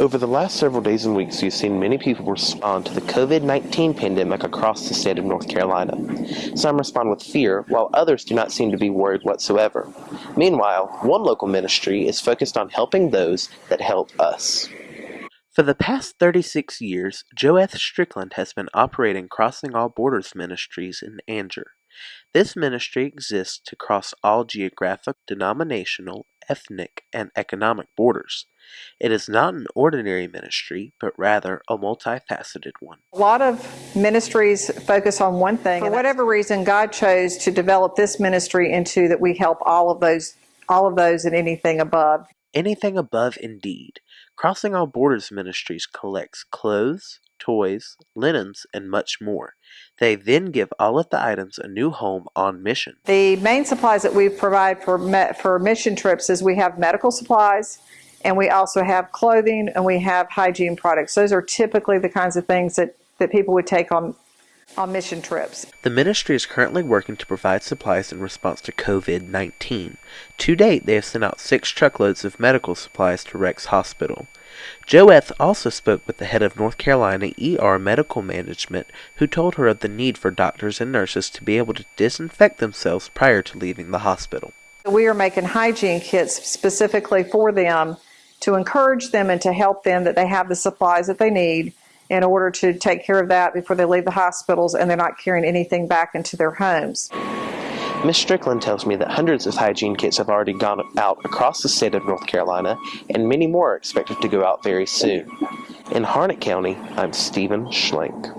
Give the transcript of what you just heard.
Over the last several days and weeks, you've seen many people respond to the COVID 19 pandemic across the state of North Carolina. Some respond with fear, while others do not seem to be worried whatsoever. Meanwhile, one local ministry is focused on helping those that help us. For the past 36 years, Joeth Strickland has been operating Crossing All Borders Ministries in Angier. This ministry exists to cross all geographic, denominational, ethnic, and economic borders. It is not an ordinary ministry, but rather a multifaceted one. A lot of ministries focus on one thing. For whatever reason, God chose to develop this ministry into that we help all of those, all of those and anything above. Anything above, indeed. Crossing All Borders Ministries collects clothes, toys, linens, and much more. They then give all of the items a new home on mission. The main supplies that we provide for for mission trips is we have medical supplies, and we also have clothing, and we have hygiene products. Those are typically the kinds of things that that people would take on on mission trips. The ministry is currently working to provide supplies in response to COVID 19. To date, they have sent out six truckloads of medical supplies to Rex Hospital. Joeth also spoke with the head of North Carolina ER Medical Management, who told her of the need for doctors and nurses to be able to disinfect themselves prior to leaving the hospital. We are making hygiene kits specifically for them to encourage them and to help them that they have the supplies that they need in order to take care of that before they leave the hospitals and they're not carrying anything back into their homes. Miss Strickland tells me that hundreds of hygiene kits have already gone out across the state of North Carolina, and many more are expected to go out very soon. In Harnett County, I'm Stephen Schlenk.